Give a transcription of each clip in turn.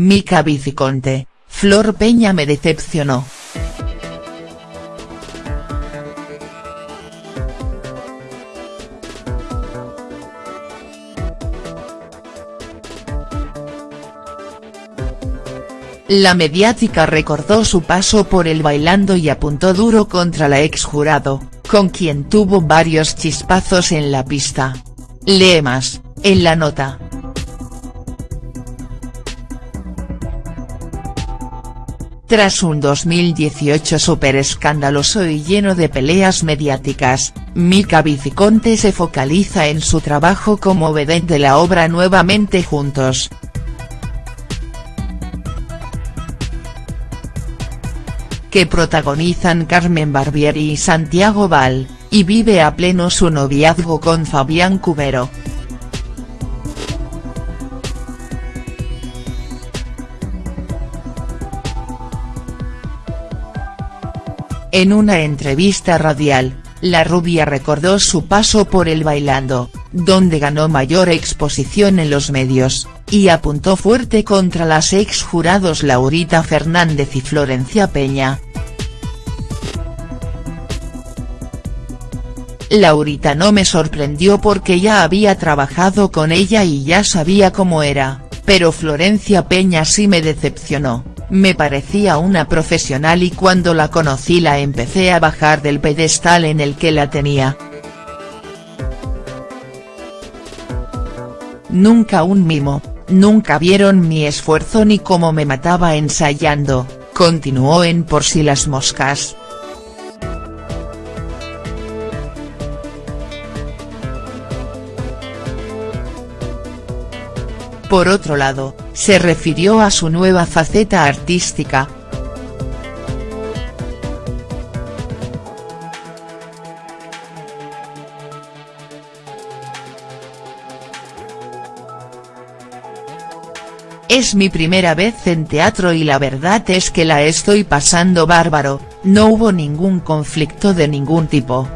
Mica Viciconte, Flor Peña me decepcionó. La mediática recordó su paso por el bailando y apuntó duro contra la ex jurado, con quien tuvo varios chispazos en la pista. Lee más, en la nota. Tras un 2018 súper escandaloso y lleno de peleas mediáticas, Mica Viciconte se focaliza en su trabajo como vedette de la obra Nuevamente Juntos. que protagonizan Carmen Barbieri y Santiago Val, y vive a pleno su noviazgo con Fabián Cubero. En una entrevista radial, la rubia recordó su paso por el Bailando, donde ganó mayor exposición en los medios, y apuntó fuerte contra las ex jurados Laurita Fernández y Florencia Peña. Laurita no me sorprendió porque ya había trabajado con ella y ya sabía cómo era, pero Florencia Peña sí me decepcionó. Me parecía una profesional y cuando la conocí la empecé a bajar del pedestal en el que la tenía. Nunca un mimo, nunca vieron mi esfuerzo ni cómo me mataba ensayando, continuó en Por si las moscas. Por otro lado, se refirió a su nueva faceta artística. Es mi primera vez en teatro y la verdad es que la estoy pasando bárbaro, no hubo ningún conflicto de ningún tipo.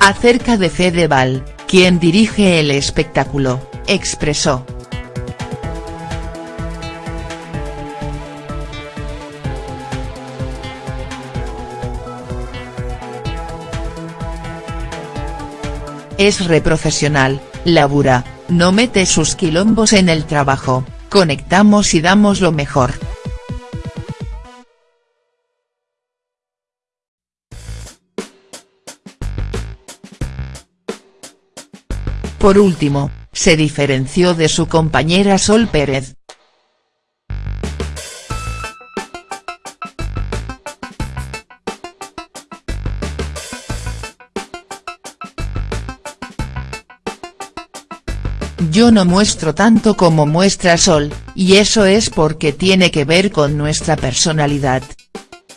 Acerca de Fedeval, quien dirige el espectáculo, expresó. Es reprofesional, labura, no mete sus quilombos en el trabajo, conectamos y damos lo mejor. Por último, se diferenció de su compañera Sol Pérez. Yo no muestro tanto como muestra Sol, y eso es porque tiene que ver con nuestra personalidad.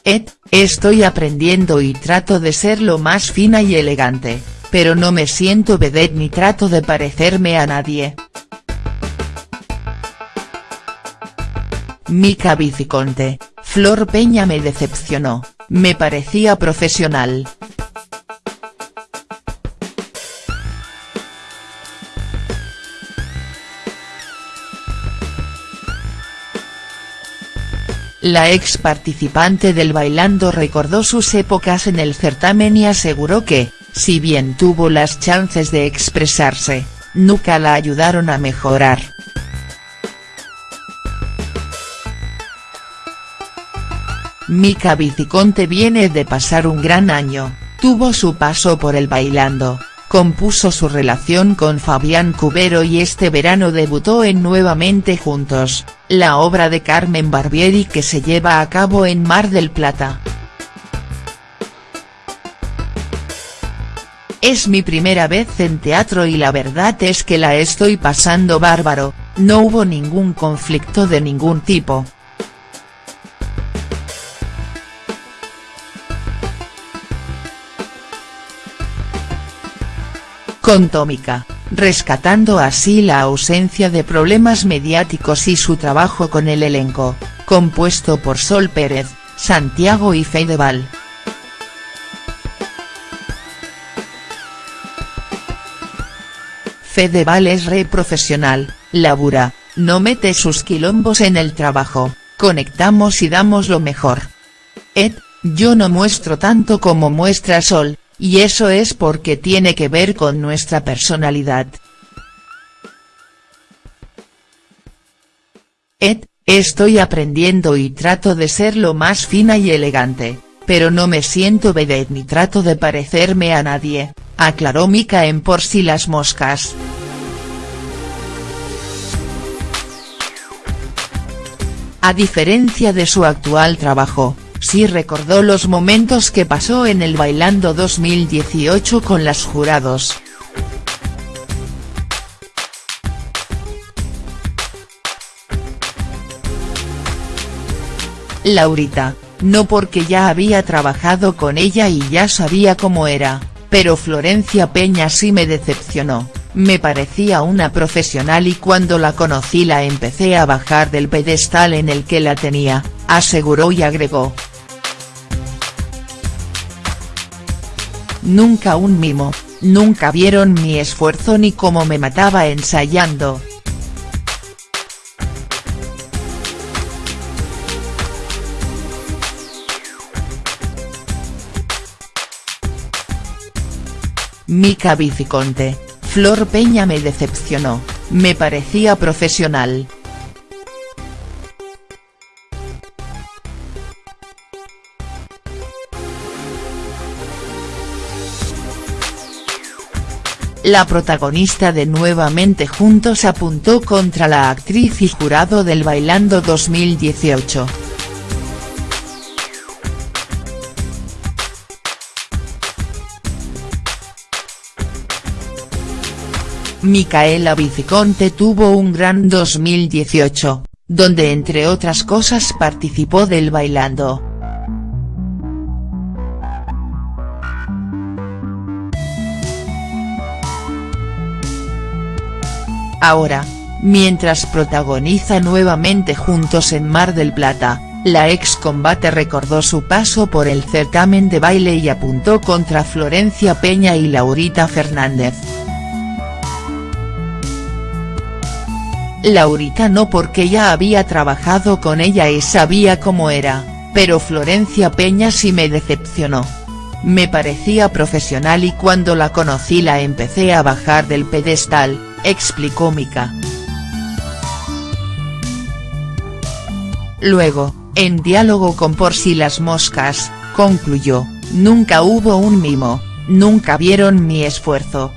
Ed, estoy aprendiendo y trato de ser lo más fina y elegante pero no me siento vedette ni trato de parecerme a nadie. Mica Viciconte, Flor Peña me decepcionó, me parecía profesional. La ex participante del Bailando recordó sus épocas en el certamen y aseguró que, si bien tuvo las chances de expresarse, nunca la ayudaron a mejorar. Mica Viciconte viene de pasar un gran año, tuvo su paso por el bailando, compuso su relación con Fabián Cubero y este verano debutó en Nuevamente Juntos, la obra de Carmen Barbieri que se lleva a cabo en Mar del Plata. Es mi primera vez en teatro y la verdad es que la estoy pasando bárbaro, no hubo ningún conflicto de ningún tipo. Con Tómica, rescatando así la ausencia de problemas mediáticos y su trabajo con el elenco, compuesto por Sol Pérez, Santiago y Feideval. Fedeval es re profesional, labura, no mete sus quilombos en el trabajo, conectamos y damos lo mejor. Ed, yo no muestro tanto como muestra Sol, y eso es porque tiene que ver con nuestra personalidad. Ed, estoy aprendiendo y trato de ser lo más fina y elegante, pero no me siento vedette ni trato de parecerme a nadie, aclaró Mika en Por si las moscas. A diferencia de su actual trabajo, sí recordó los momentos que pasó en el Bailando 2018 con las jurados. Laurita, no porque ya había trabajado con ella y ya sabía cómo era, pero Florencia Peña sí me decepcionó, me parecía una profesional y cuando la conocí la empecé a bajar del pedestal en el que la tenía, aseguró y agregó. Nunca un mimo, nunca vieron mi esfuerzo ni cómo me mataba ensayando, Mica Viciconte, Flor Peña me decepcionó, me parecía profesional. La protagonista de Nuevamente Juntos apuntó contra la actriz y jurado del Bailando 2018. Micaela Viciconte tuvo un gran 2018, donde entre otras cosas participó del Bailando. Ahora, mientras protagoniza nuevamente Juntos en Mar del Plata, la ex combate recordó su paso por el certamen de baile y apuntó contra Florencia Peña y Laurita Fernández. Laurita no porque ya había trabajado con ella y sabía cómo era, pero Florencia Peña sí me decepcionó. Me parecía profesional y cuando la conocí la empecé a bajar del pedestal, explicó Mika. Luego, en diálogo con Por si las moscas, concluyó, nunca hubo un mimo, nunca vieron mi esfuerzo,